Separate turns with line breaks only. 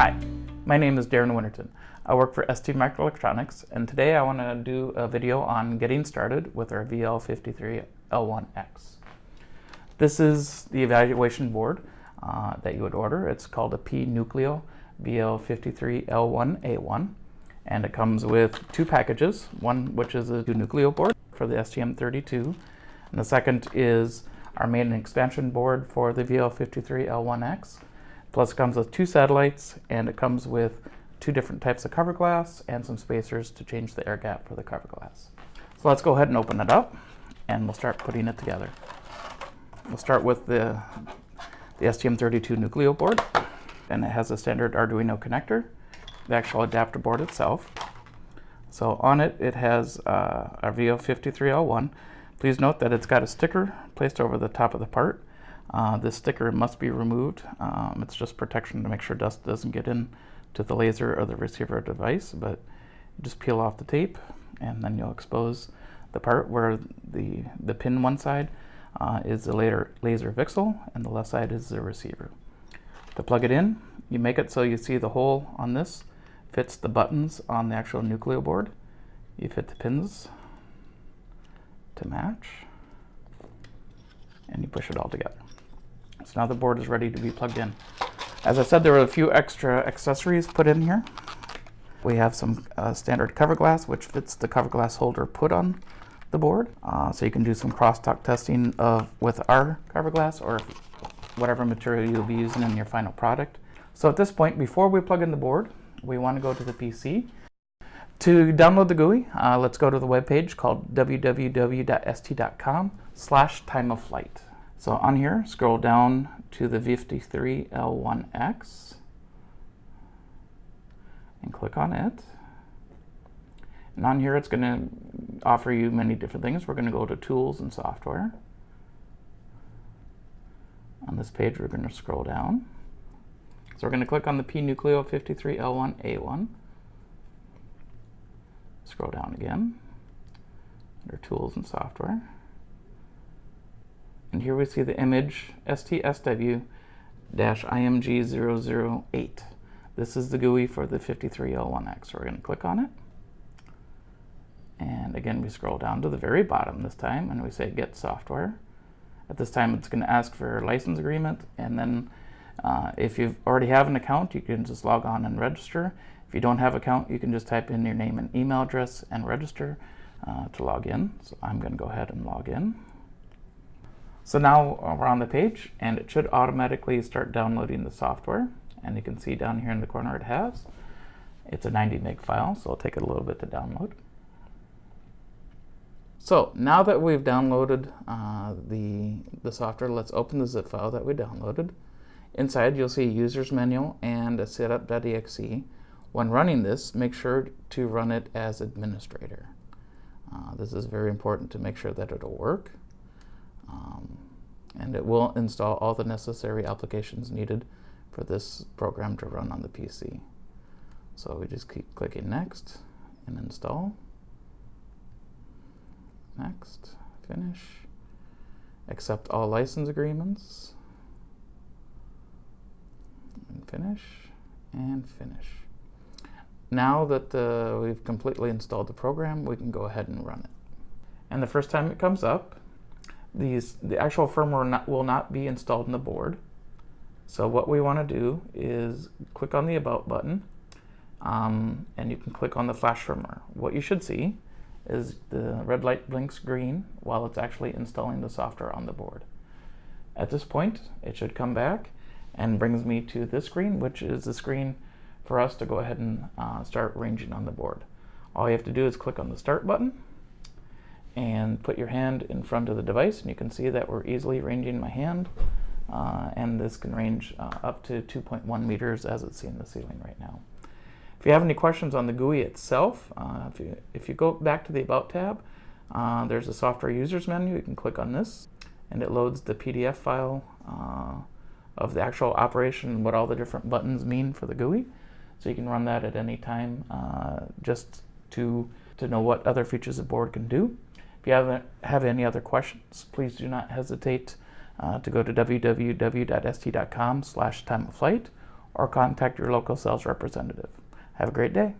Hi, my name is Darren Winterton. I work for ST Microelectronics and today I want to do a video on getting started with our VL53L1X. This is the evaluation board uh, that you would order. It's called a P-Nucleo VL53L1A1 and it comes with two packages, one which is a Nucleo board for the STM32 and the second is our main expansion board for the VL53L1X Plus it comes with two satellites and it comes with two different types of cover glass and some spacers to change the air gap for the cover glass. So let's go ahead and open it up and we'll start putting it together. We'll start with the, the STM32 Nucleo board and it has a standard Arduino connector, the actual adapter board itself. So on it, it has uh, our VL53L1. Please note that it's got a sticker placed over the top of the part uh, this sticker must be removed. Um, it's just protection to make sure dust doesn't get in to the laser or the receiver device, but just peel off the tape and then you'll expose the part where the, the pin one side uh, is the laser, laser VCSEL and the left side is the receiver. To plug it in, you make it so you see the hole on this fits the buttons on the actual Nucleo board. You fit the pins to match and you push it all together. So now the board is ready to be plugged in. As I said, there were a few extra accessories put in here. We have some uh, standard cover glass, which fits the cover glass holder put on the board. Uh, so you can do some crosstalk testing of with our cover glass or whatever material you'll be using in your final product. So at this point, before we plug in the board, we want to go to the PC. To download the GUI, uh, let's go to the webpage called www.st.com slash time of flight. So on here, scroll down to the V53L1X and click on it. And on here, it's going to offer you many different things. We're going to go to Tools and Software. On this page, we're going to scroll down. So we're going to click on the P-Nucleo 53L1A1. Scroll down again under Tools and Software. And here we see the image STSW-IMG008. This is the GUI for the 53L1X. So we're going to click on it. And again, we scroll down to the very bottom this time and we say Get Software. At this time, it's going to ask for a license agreement. And then uh, if you already have an account, you can just log on and register. If you don't have account, you can just type in your name and email address and register uh, to log in. So I'm going to go ahead and log in. So now we're on the page and it should automatically start downloading the software. And you can see down here in the corner it has. It's a 90 meg file, so it'll take it a little bit to download. So now that we've downloaded uh, the, the software, let's open the zip file that we downloaded. Inside you'll see a user's manual and a setup.exe. When running this, make sure to run it as administrator. Uh, this is very important to make sure that it'll work. And it will install all the necessary applications needed for this program to run on the PC. So we just keep clicking next and install. Next, finish. Accept all license agreements. And finish, and finish. Now that uh, we've completely installed the program, we can go ahead and run it. And the first time it comes up, these the actual firmware not, will not be installed in the board. So what we want to do is click on the About button, um, and you can click on the flash firmware. What you should see is the red light blinks green while it's actually installing the software on the board. At this point, it should come back and brings me to this screen, which is the screen for us to go ahead and uh, start ranging on the board. All you have to do is click on the Start button, and put your hand in front of the device and you can see that we're easily ranging my hand uh, and this can range uh, up to 2.1 meters as it's in the ceiling right now. If you have any questions on the GUI itself, uh, if, you, if you go back to the About tab, uh, there's a software users menu. You can click on this and it loads the PDF file uh, of the actual operation what all the different buttons mean for the GUI. So you can run that at any time uh, just to, to know what other features the board can do. If you have, have any other questions, please do not hesitate uh, to go to www.st.com slash time of flight or contact your local sales representative. Have a great day.